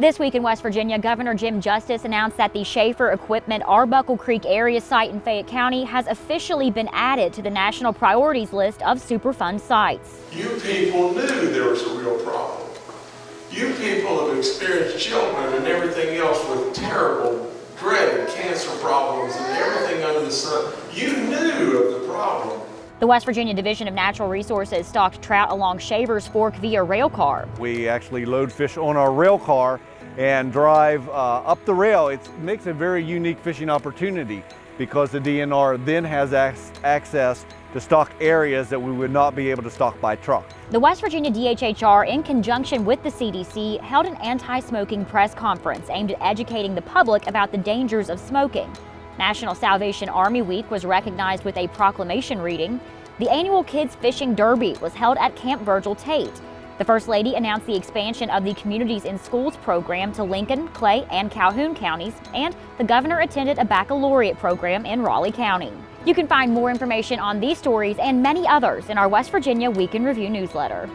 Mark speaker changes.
Speaker 1: This week in West Virginia, Governor Jim Justice announced that the Shaffer Equipment Arbuckle Creek area site in Fayette County has officially been added to the national priorities list of Superfund sites.
Speaker 2: You people knew there was a real problem. You people have experienced children and everything else with terrible, dreaded cancer problems and everything under the sun. You knew of the problem.
Speaker 1: The West Virginia Division of Natural Resources stocked trout along Shavers Fork via rail car.
Speaker 3: We actually load fish on our rail car and drive uh, up the rail. It makes a very unique fishing opportunity because the DNR then has access to stock areas that we would not be able to stock by truck.
Speaker 1: The West Virginia DHHR, in conjunction with the CDC, held an anti-smoking press conference aimed at educating the public about the dangers of smoking. National Salvation Army Week was recognized with a proclamation reading. The annual Kids Fishing Derby was held at Camp Virgil Tate. The First Lady announced the expansion of the Communities in Schools program to Lincoln, Clay, and Calhoun counties, and the governor attended a baccalaureate program in Raleigh County. You can find more information on these stories and many others in our West Virginia Week in Review newsletter.